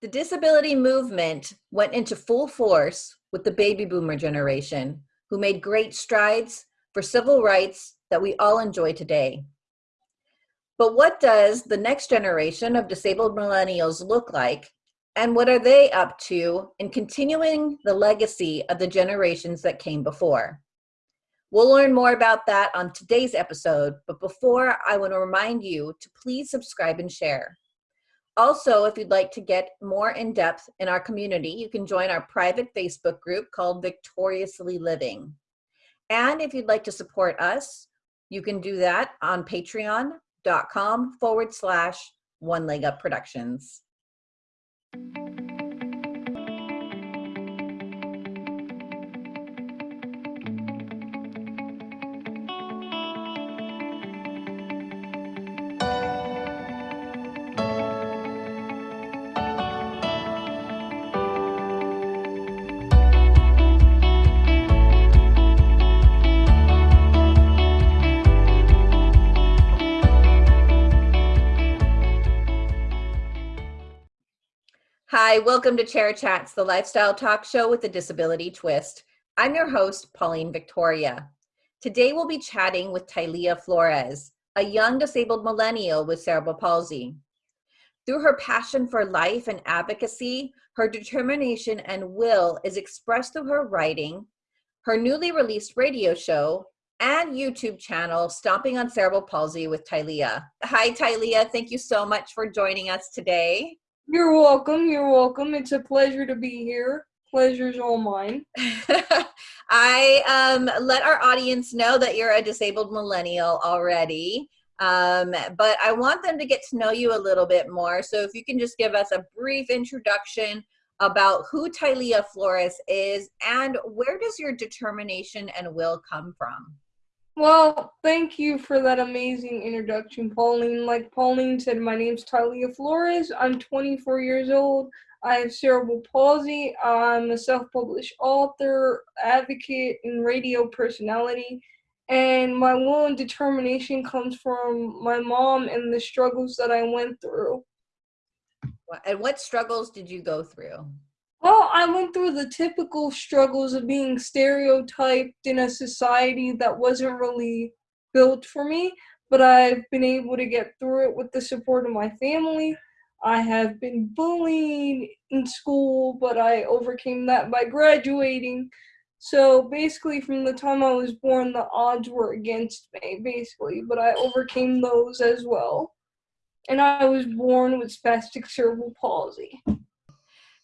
The disability movement went into full force with the baby boomer generation, who made great strides for civil rights that we all enjoy today. But what does the next generation of disabled millennials look like, and what are they up to in continuing the legacy of the generations that came before? We'll learn more about that on today's episode, but before I want to remind you to please subscribe and share. Also, if you'd like to get more in depth in our community, you can join our private Facebook group called Victoriously Living. And if you'd like to support us, you can do that on patreon.com forward slash one leg up productions. Hi, welcome to Chair Chats, the lifestyle talk show with a disability twist. I'm your host, Pauline Victoria. Today we'll be chatting with Tylea Flores, a young disabled millennial with cerebral palsy. Through her passion for life and advocacy, her determination and will is expressed through her writing, her newly released radio show, and YouTube channel, Stomping on Cerebral Palsy with Tylea. Hi, Tylea. Thank you so much for joining us today. You're welcome. You're welcome. It's a pleasure to be here. Pleasure's all mine. I um, let our audience know that you're a disabled millennial already, um, but I want them to get to know you a little bit more. So if you can just give us a brief introduction about who Tylea Flores is and where does your determination and will come from? Well, thank you for that amazing introduction, Pauline. Like Pauline said, my name's Tylea Flores. I'm 24 years old. I have cerebral palsy. I'm a self-published author, advocate, and radio personality. And my will and determination comes from my mom and the struggles that I went through. And what struggles did you go through? Well, I went through the typical struggles of being stereotyped in a society that wasn't really built for me, but I've been able to get through it with the support of my family. I have been bullied in school, but I overcame that by graduating. So basically, from the time I was born, the odds were against me, basically, but I overcame those as well. And I was born with spastic cerebral palsy.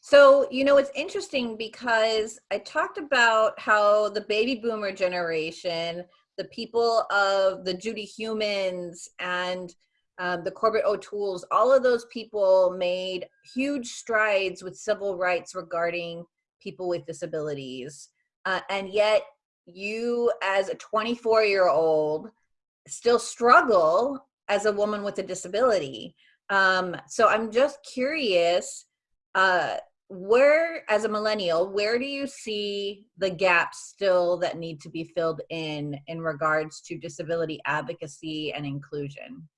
So, you know, it's interesting because I talked about how the baby boomer generation, the people of the Judy Heumanns and um, the Corbett O'Toole's, all of those people made huge strides with civil rights regarding people with disabilities. Uh, and yet, you, as a 24 year old, still struggle as a woman with a disability. Um, so, I'm just curious. Uh, where as a millennial where do you see the gaps still that need to be filled in in regards to disability advocacy and inclusion?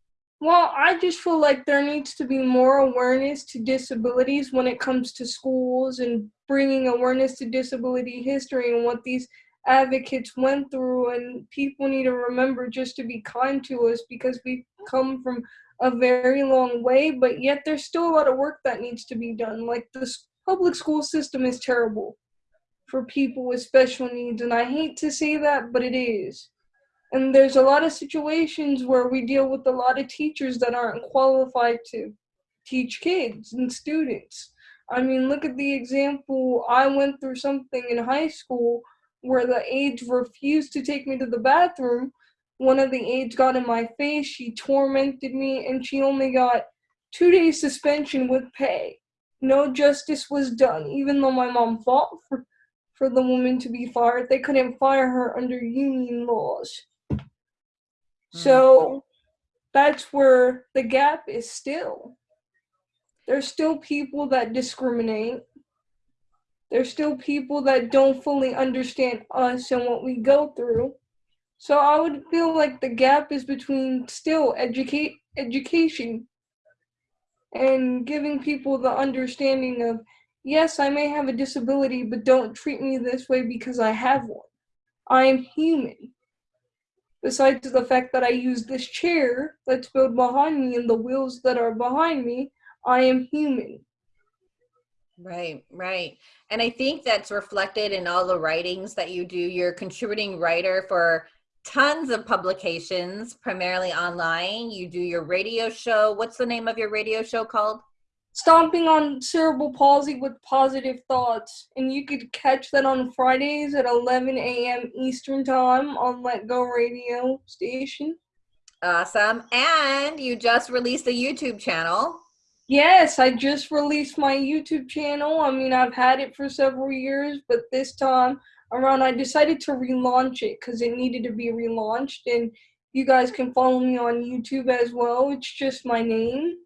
Well i just feel like there needs to be more awareness to disabilities when it comes to schools and bringing awareness to disability history and what these advocates went through. And people need to remember just to be kind to us because we come from a very long way but yet there's still a lot of work that needs to be done like the public school system is terrible for people with special needs and i hate to say that but it is. And there's a lot of situations where we deal with a lot of teachers that aren't qualified to teach kids and students. I mean look at the example i went through something in high school where the aides refused to take me to the bathroom. One of the aides got in my face. She tormented me and she only got two days suspension with pay no justice was done. Even though my mom fought for, for the woman to be fired, they couldn't fire her under union laws. Mm. So that's where the gap is still. There's still people that discriminate. There's still people that don't fully understand us and what we go through. So I would feel like the gap is between still educate education and giving people the understanding of yes, I may have a disability, but don't treat me this way because I have one. I am human. Besides the fact that I use this chair that's built behind me and the wheels that are behind me, I am human. Right, right. And I think that's reflected in all the writings that you do. You're a contributing writer for tons of publications, primarily online. You do your radio show. What's the name of your radio show called? Stomping on Cerebral Palsy with Positive Thoughts. And you could catch that on Fridays at 11 a.m. Eastern Time on Let Go Radio station. Awesome. And you just released a YouTube channel. Yes, I just released my YouTube channel. I mean, I've had it for several years, but this time around I decided to relaunch it because it needed to be relaunched. And you guys can follow me on YouTube as well. It's just my name.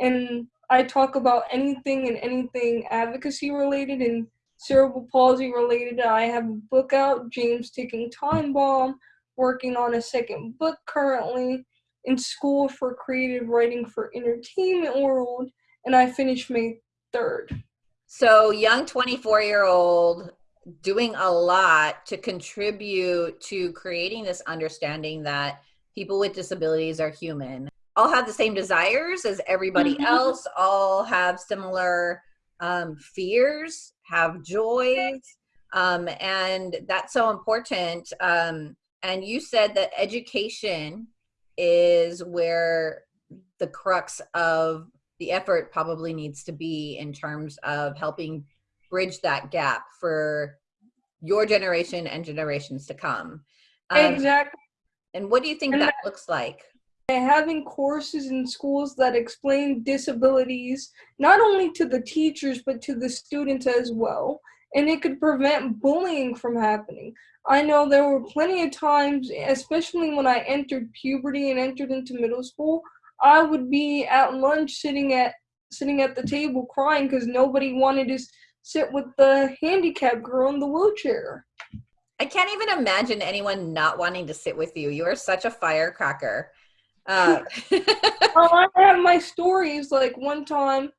And I talk about anything and anything advocacy related and cerebral palsy related. I have a book out, James Ticking Time Bomb, working on a second book currently in school for creative writing for entertainment world, and I finished May 3rd. So, young 24 year old doing a lot to contribute to creating this understanding that people with disabilities are human. All have the same desires as everybody mm-hmm. else, all have similar um, fears, have joys, um, and that's so important. Um, and you said that education is where the crux of the effort probably needs to be in terms of helping bridge that gap for your generation and generations to come. Um, exactly. And what do you think and that looks like? Having courses in schools that explain disabilities, not only to the teachers, but to the students as well. And it could prevent bullying from happening. I know there were plenty of times, especially when I entered puberty and entered into middle school, I would be at lunch sitting at sitting at the table crying because nobody wanted to sit with the handicapped girl in the wheelchair. I can't even imagine anyone not wanting to sit with you. You are such a firecracker. Uh. well, I have my stories. Like one time,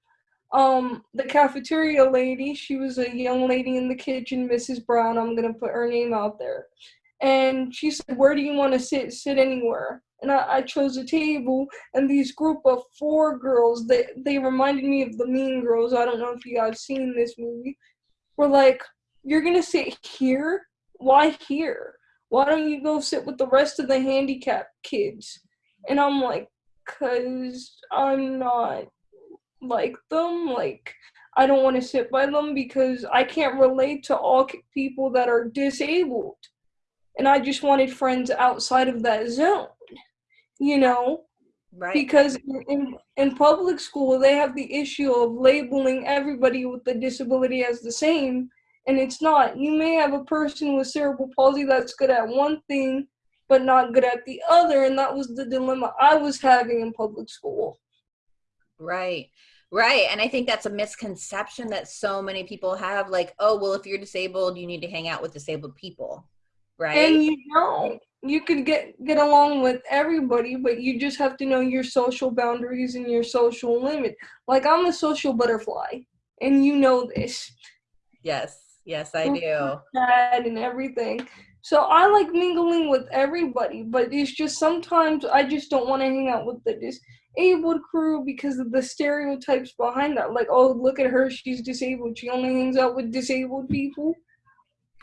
um the cafeteria lady she was a young lady in the kitchen mrs brown i'm gonna put her name out there and she said where do you want to sit sit anywhere and I, I chose a table and these group of four girls they they reminded me of the mean girls. I don't know if you guys seen this movie. Were like you're gonna sit here? Why here? Why don't you go sit with the rest of the handicapped kids? And i'm like because i'm not like them. Like, I don't want to sit by them because I can't relate to all people that are disabled. And I just wanted friends outside of that zone, you know? Right. Because in, in public school, they have the issue of labeling everybody with a disability as the same, and it's not. You may have a person with cerebral palsy that's good at one thing, but not good at the other, and that was the dilemma I was having in public school. Right. Right. And I think that's a misconception that so many people have like, oh, well, if you're disabled, you need to hang out with disabled people. Right. And you know, you could get get along with everybody, but you just have to know your social boundaries and your social limit. Like I'm a social butterfly, and you know this. Yes. Yes, I do. And everything. So I like mingling with everybody, but it's just sometimes I just don't want to hang out with the disabled crew because of the stereotypes behind that. Like, oh, look at her, she's disabled. She only hangs out with disabled people.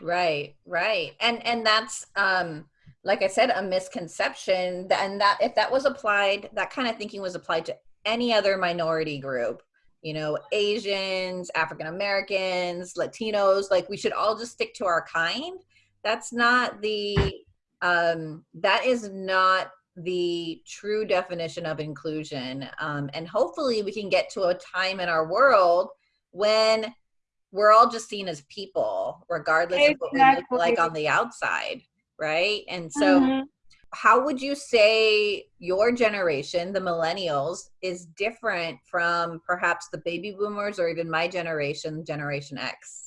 Right, right. And and that's um like I said, a misconception. And that if that was applied, that kind of thinking was applied to any other minority group, you know, Asians, African Americans, Latinos, like we should all just stick to our kind. That's not the um that is not the true definition of inclusion. Um, and hopefully we can get to a time in our world when we're all just seen as people, regardless exactly. of what we look like on the outside, right? And so, mm-hmm. how would you say your generation, the millennials, is different from perhaps the baby boomers or even my generation, Generation X?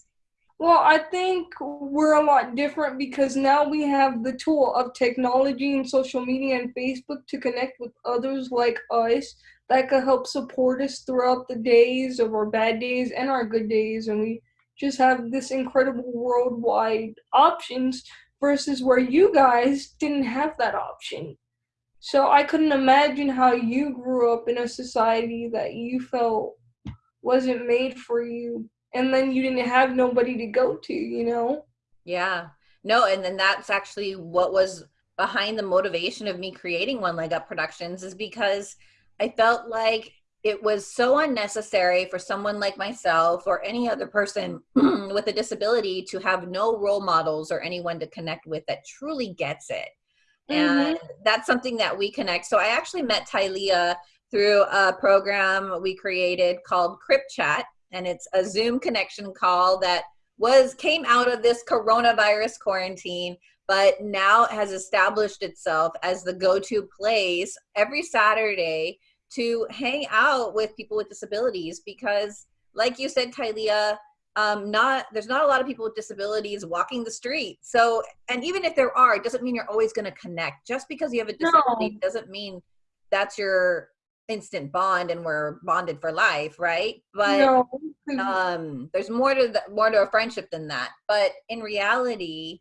Well, I think we're a lot different because now we have the tool of technology and social media and Facebook to connect with others like us. that could help support us throughout the days of our bad days and our good days. And we just have this incredible worldwide options versus where you guys didn't have that option. So I couldn't imagine how you grew up in a society that you felt wasn't made for you and then you didn't have nobody to go to, you know? Yeah. No, and then that's actually what was behind the motivation of me creating One Leg Up Productions is because I felt like it was so unnecessary for someone like myself or any other person with a disability to have no role models or anyone to connect with that truly gets it. And mm-hmm. that's something that we connect. So I actually met Tylea through a program we created called Crip Chat, and it's a Zoom connection call that was came out of this coronavirus quarantine but now has established itself as the go-to place every Saturday to hang out with people with disabilities because like you said Tylea um, not there's not a lot of people with disabilities walking the street so and even if there are it doesn't mean you're always going to connect just because you have a disability no. doesn't mean that's your instant bond and we're bonded for life right but no. um there's more to the, more to a friendship than that but in reality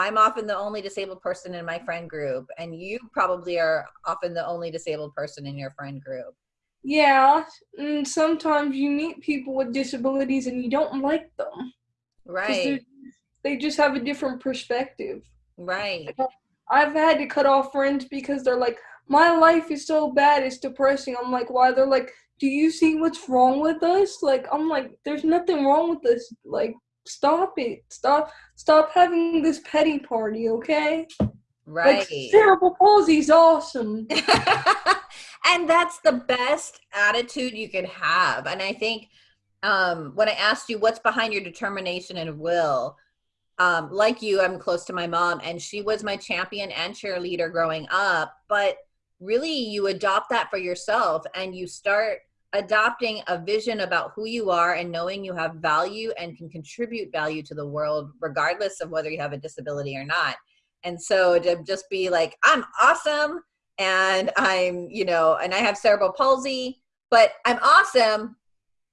I'm often the only disabled person in my friend group, and you probably are often the only disabled person in your friend group. Yeah, and sometimes you meet people with disabilities and you don't like them. Right. They just have a different perspective. Right. I've had to cut off friends because they're like, my life is so bad, it's depressing. I'm like, why? They're like, do you see what's wrong with us? Like, I'm like, there's nothing wrong with us. Like, stop it. Stop stop having this petty party, okay? Right. Like, cerebral palsy's awesome. and that's the best attitude you could have. And I think um, when I asked you what's behind your determination and will, um, like you, I'm close to my mom, and she was my champion and cheerleader growing up. But really, you adopt that for yourself and you start adopting a vision about who you are and knowing you have value and can contribute value to the world regardless of whether you have a disability or not. And so to just be like i'm awesome and i'm you know and i have cerebral palsy but i'm awesome.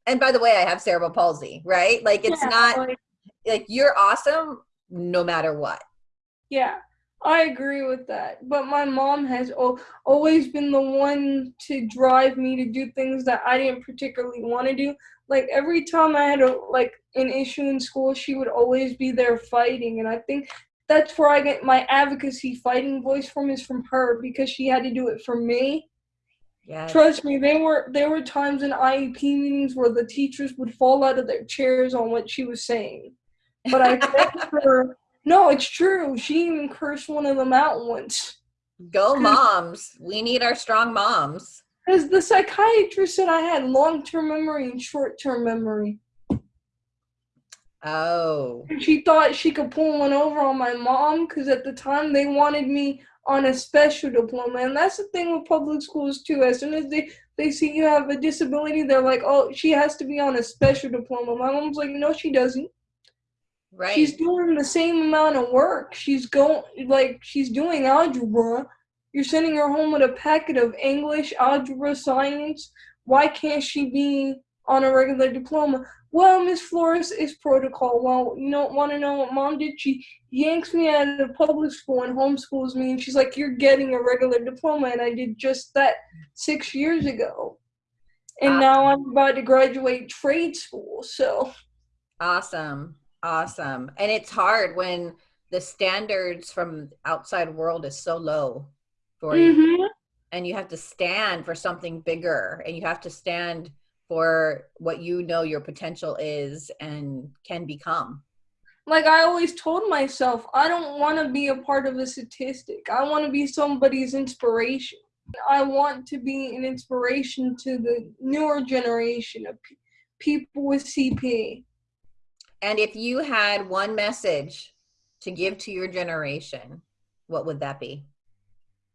And by the way i have cerebral palsy right? Like it's yeah, not like, like you're awesome no matter what. Yeah I agree with that. But my mom has always been the one to drive me to do things that I didn't particularly want to do. Like every time I had a like an issue in school, she would always be there fighting, and I think that's where I get my advocacy fighting voice from is from her because she had to do it for me. Yes. Trust me, there were there were times in IEP meetings where the teachers would fall out of their chairs on what she was saying. But I thanked her no, it's true. She even cursed one of them out once. Go moms. We need our strong moms. Because the psychiatrist said I had long term memory and short term memory. Oh. And she thought she could pull one over on my mom because at the time they wanted me on a special diploma. And that's the thing with public schools too. As soon as they, they see you have a disability, they're like, oh, she has to be on a special diploma. My mom's like, no, she doesn't. Right. She's doing the same amount of work. She's going like she's doing algebra. You're sending her home with a packet of English, algebra, science. Why can't she be on a regular diploma? Well, Miss Flores is protocol. Well, you don't want to know what mom did? She yanks me out of the public school and homeschools me, and she's like, "You're getting a regular diploma," and I did just that six years ago. And awesome. now I'm about to graduate trade school. So awesome. Awesome. And it's hard when the standards from outside world is so low for mm-hmm. you. And you have to stand for something bigger and you have to stand for what you know your potential is and can become. Like I always told myself, I don't want to be a part of a statistic. I want to be somebody's inspiration. I want to be an inspiration to the newer generation of pe- people with CP. And if you had one message to give to your generation, what would that be?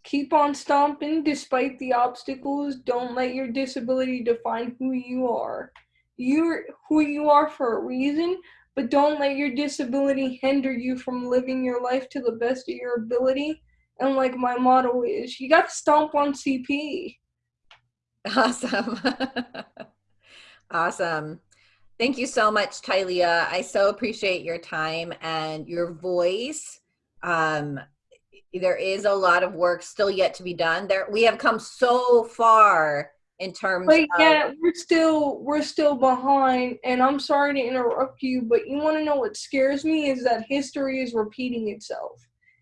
Keep on stomping despite the obstacles. Don't let your disability define who you are. You're who you are for a reason, but don't let your disability hinder you from living your life to the best of your ability. And like my motto is, you got to stomp on CP. Awesome. awesome. Thank you so much, Tylea. I so appreciate your time and your voice. Um, there is a lot of work still yet to be done. There, we have come so far in terms but of, yeah we're still we're still behind and i'm sorry to interrupt you but you want to know what scares me is that history is repeating itself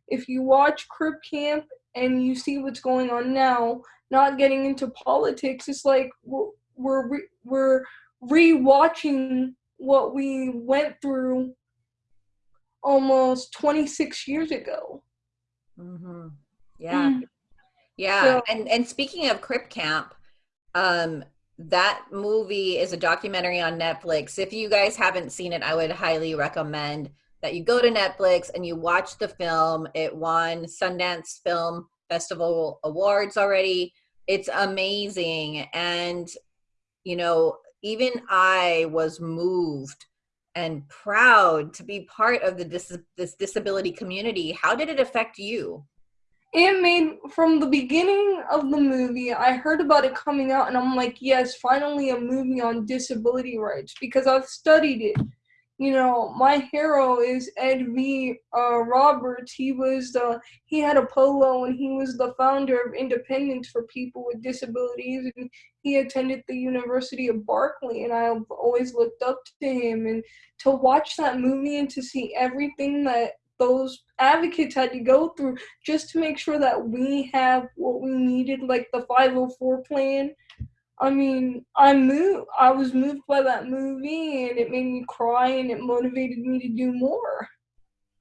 if you watch crip camp and you see what's going on now not getting into politics it's like we're we're we're rewatching what we went through almost 26 years ago. Mm-hmm. yeah. Mm. yeah. So- and and speaking of crip camp um that movie is a documentary on netflix. If you guys haven't seen it i would highly recommend that you go to netflix and you watch the film. It won sundance film festival awards already. It's amazing. And you know even i was moved and proud to be part of the dis- this disability community. How did it affect you? It made from the beginning of the movie i heard about it coming out and i'm like yes finally a movie on disability rights because i've studied it you know my hero is ed v uh, roberts he was the he had a polio and he was the founder of independence for people with disabilities and he attended the university of berkeley and i've always looked up to him and to watch that movie and to see everything that those advocates had to go through just to make sure that we have what we needed, like the 504 plan. I mean, I moved. I was moved by that movie, and it made me cry, and it motivated me to do more.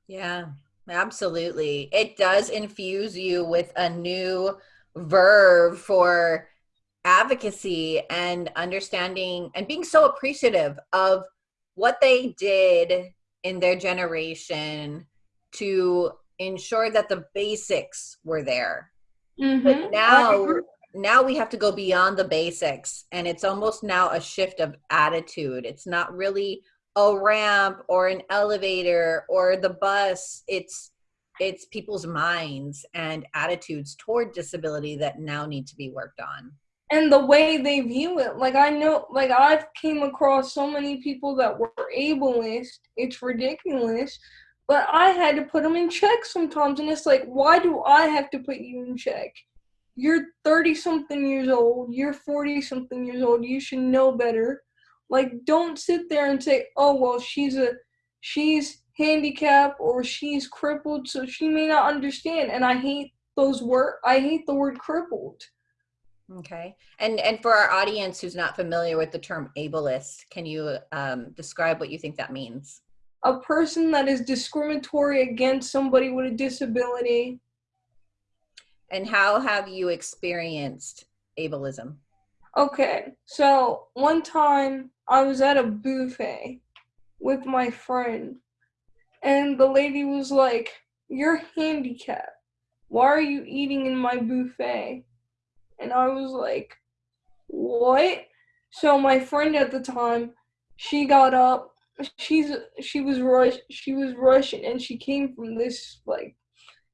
Yeah, absolutely. It does infuse you with a new verve for advocacy and understanding and being so appreciative of what they did in their generation to ensure that the basics were there. Mm-hmm. But now now we have to go beyond the basics and it's almost now a shift of attitude. It's not really a ramp or an elevator or the bus. It's it's people's minds and attitudes toward disability that now need to be worked on. and the way they view it like i know like i've came across so many people that were ableist it's ridiculous but i had to put them in check sometimes and it's like why do i have to put you in check you're 30 something years old you're 40 something years old you should know better like don't sit there and say oh well she's a she's handicapped or she's crippled so she may not understand and i hate those word i hate the word crippled Okay. And and for our audience who's not familiar with the term ableist, can you um, describe what you think that means? a person that is discriminatory against somebody with a disability. And how have you experienced ableism? Okay, so one time I was at a buffet with my friend, and the lady was like, You're handicapped. Why are you eating in my buffet? And I was like, What? So my friend at the time, she got up. She's she was rush she was Russian and she came from this like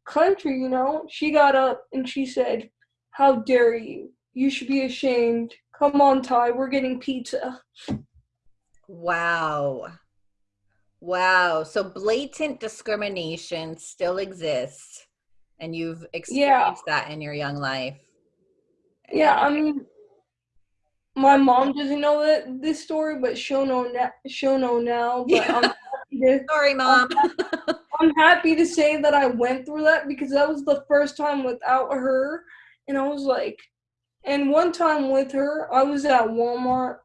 country, you know. She got up and she said, "How dare you? You should be ashamed. Come on, Ty, we're getting pizza." Wow. Wow. So blatant discrimination still exists and you've experienced that in your young life. Yeah, I mean, my mom doesn't know that this story, but she'll know now. She'll know now. But Yeah. I'm Sorry, mom. I'm happy to say that I went through that because that was the first time without her. And I was like, and one time with her, I was at Walmart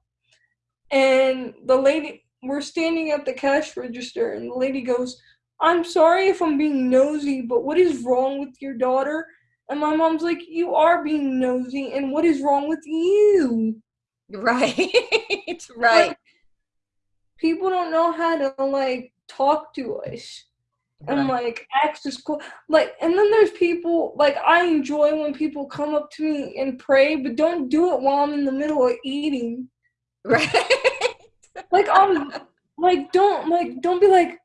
and the lady, we're standing at the cash register, and the lady goes, I'm sorry if I'm being nosy, but what is wrong with your daughter? And my mom's like, You are being nosy, and what is wrong with you? right. It's right. People don't know how to like talk to us. And Right. like act as cool like and then there's people like i enjoy when people come up to me and pray but don't do it while i'm in the middle of eating Right. like i'm like don't like don't be like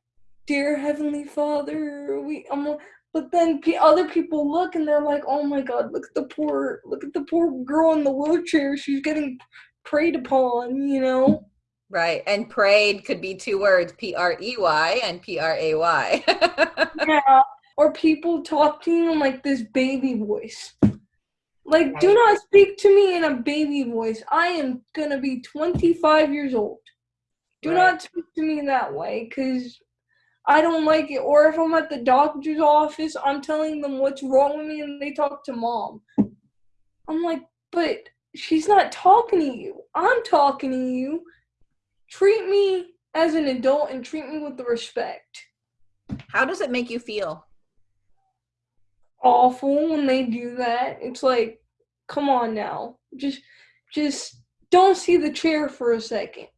dear heavenly father we i'm but then other people look and they're like, "Oh my God, look at the poor, look at the poor girl in the wheelchair. She's getting preyed upon," you know. Right. And prayed could be two words, P R E Y and P R A Y. yeah. Or people talking in like this baby voice. Like, right. do not speak to me in a baby voice. I am gonna be 25 years old. Do right. not speak to me that way, because I don't like it. Or if I'm at the doctor's office, I'm telling them what's wrong with me, and they talk to mom. I'm like, but she's not talking to you. I'm talking to you. Treat me as an adult and treat me with the respect. How does it make you feel? Awful when they do that. It's like, come on now. Just just don't see the chair for a second.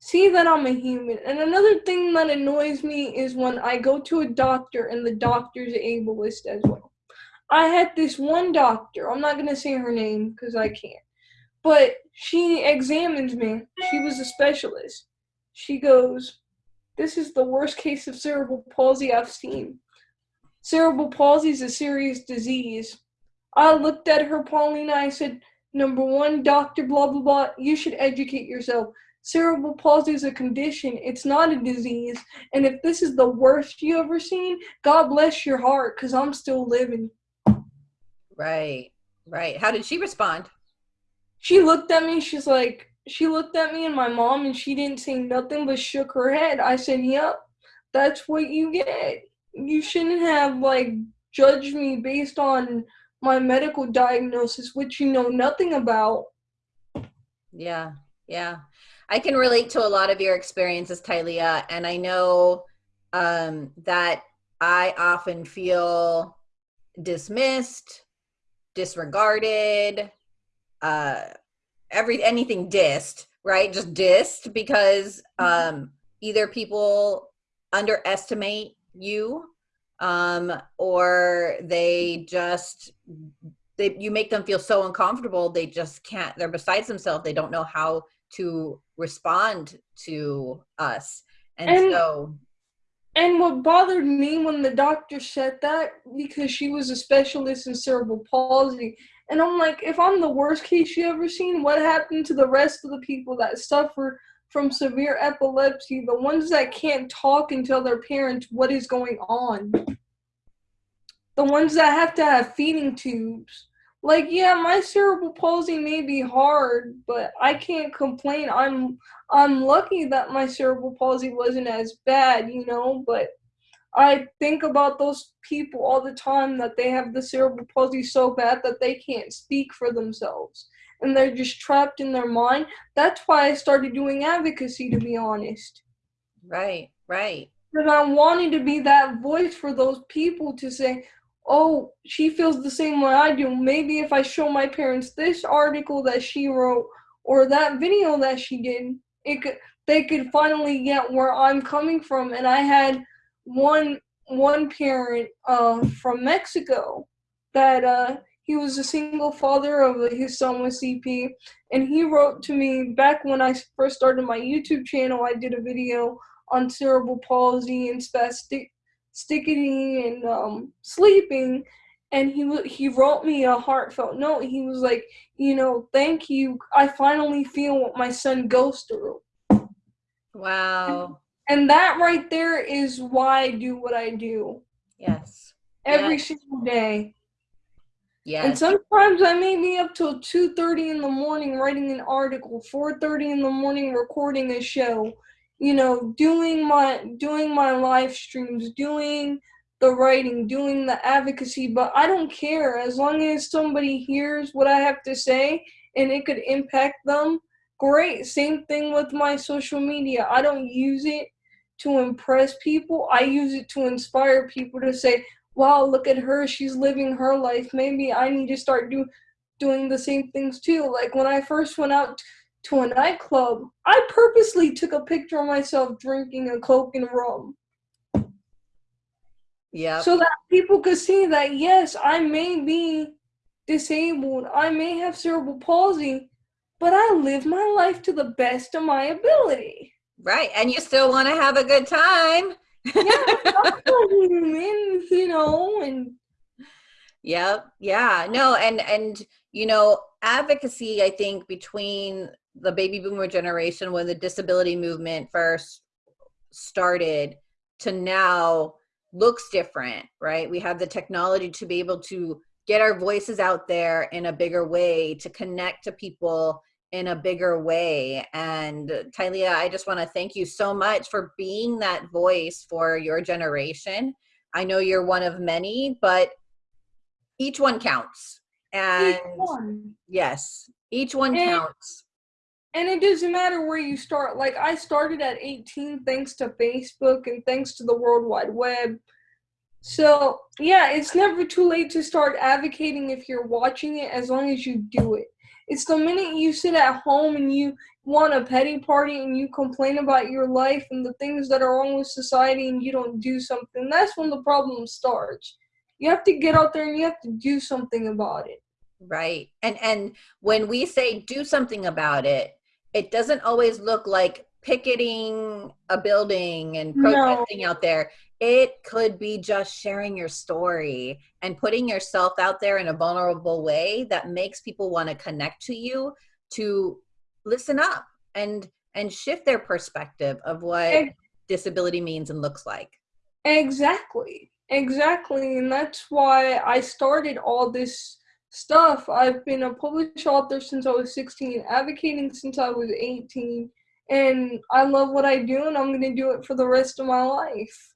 See that I'm a human. And another thing that annoys me is when I go to a doctor and the doctor's ableist as well. I had this one doctor, I'm not going to say her name because I can't, but she examined me. She was a specialist. She goes, This is the worst case of cerebral palsy I've seen. Cerebral palsy is a serious disease. I looked at her, Paulina. I said, Number one, doctor, blah, blah, blah, you should educate yourself. Cerebral palsy is a condition, it's not a disease. And if this is the worst you ever seen, God bless your heart, because I'm still living. Right, right. How did she respond? She looked at me, she's like, she looked at me and my mom, and she didn't say nothing but shook her head. I said, Yep, that's what you get. You shouldn't have, like, judged me based on my medical diagnosis, which you know nothing about. Yeah, yeah. I can relate to a lot of your experiences, Tylea, and I know um, that I often feel dismissed, disregarded, uh, every anything dissed, right? Just dissed because mm-hmm. um, either people underestimate you um, or they just they you make them feel so uncomfortable they just can't they're besides themselves they don't know how to respond to us and, and so and what bothered me when the doctor said that because she was a specialist in cerebral palsy and i'm like if i'm the worst case you ever seen what happened to the rest of the people that suffer from severe epilepsy, the ones that can't talk and tell their parents what is going on, the ones that have to have feeding tubes. Like, yeah, my cerebral palsy may be hard, but I can't complain. I'm I'm lucky that my cerebral palsy wasn't as bad, you know, but I think about those people all the time that they have the cerebral palsy so bad that they can't speak for themselves and they're just trapped in their mind. That's why I started doing advocacy, to be honest. Right, right. Because I'm wanting to be that voice for those people to say, oh, she feels the same way I do. Maybe if I show my parents this article that she wrote or that video that she did, it could they could finally get where I'm coming from. And I had one one parent uh, from Mexico that uh, he was a single father of his son with CP, and he wrote to me back when I first started my YouTube channel. I did a video on cerebral palsy and spastic sticking and um, sleeping, and he he wrote me a heartfelt note. He was like, you know, thank you. I finally feel what my son goes through. Wow. And, that right there is why I do what I do. Yes. Every yes. single day. Yeah. And sometimes I may be up till two thirty in the morning writing an article, four thirty in the morning recording a show, you know, doing my doing my live streams, doing the writing, doing the advocacy, but I don't care as long as somebody hears what I have to say and it could impact them. Great. Same thing with my social media. I don't use it to impress people. I use it to inspire people to say, wow, look at her, she's living her life. Maybe I need to start do, doing the same things too. Like when I first went out to a nightclub, I purposely took a picture of myself drinking a Coke and rum. Yeah. So that people could see that, yes, I may be disabled, I may have cerebral palsy, but I live my life to the best of my ability. Right. And you still want to have a good time yeah, you know, and Yep. Yeah. No, and and you know, advocacy I think between the baby boomer generation when the disability movement first started to now looks different, right? We have the technology to be able to get our voices out there in a bigger way, to connect to people in a bigger way. And uh, Tylea, I just want to thank you so much for being that voice for your generation. I know you're one of many, but each one counts. And each one. yes, each one And- counts. And it doesn't matter where you start. Like I started at 18 thanks to Facebook and thanks to the World Wide Web. So, yeah, it's never too late to start advocating if you're watching it as long as you do it. It's the minute you sit at home and you want a petty party and you complain about your life and the things that are wrong with society and you don't do something, that's when the problem starts. You have to get out there and you have to do something about it. Right. And and when we say do something about it, it doesn't always look like picketing a building and No. protesting out there. It could be just sharing your story and putting yourself out there in a vulnerable way that makes people want to connect to you to listen up and and shift their perspective of what disability means and looks like. Exactly. Exactly. And that's why I started all this stuff. I've been a published author since I was 16, advocating since I was 18, and I love what I do and I'm going to do it for the rest of my life.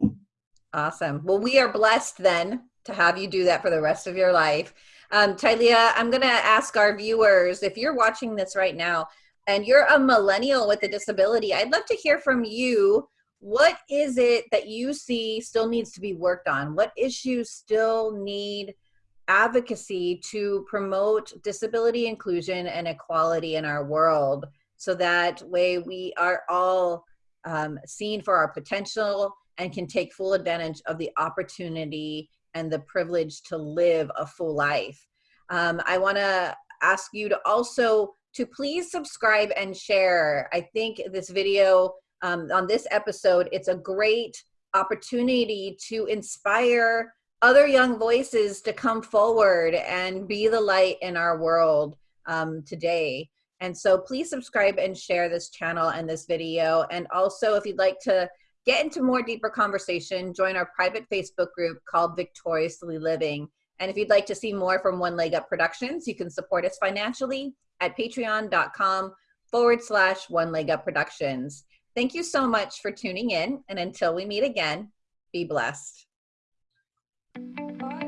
Awesome. Well, we are blessed then to have you do that for the rest of your life. Um, Tylea, I'm going to ask our viewers if you're watching this right now and you're a millennial with a disability, I'd love to hear from you. What is it that you see still needs to be worked on? What issues still need advocacy to promote disability inclusion and equality in our world so that way we are all um, seen for our potential and can take full advantage of the opportunity and the privilege to live a full life. Um, I want to ask you to also to please subscribe and share. I think this video um, on this episode, it's a great opportunity to inspire other young voices to come forward and be the light in our world um, today. And so please subscribe and share this channel and this video. And also if you'd like to get into more deeper conversation, join our private Facebook group called Victoriously Living. And if you'd like to see more from One Leg Up Productions, you can support us financially at patreon.com forward slash One Leg Up Productions. Thank you so much for tuning in. And until we meet again, be blessed. Bye.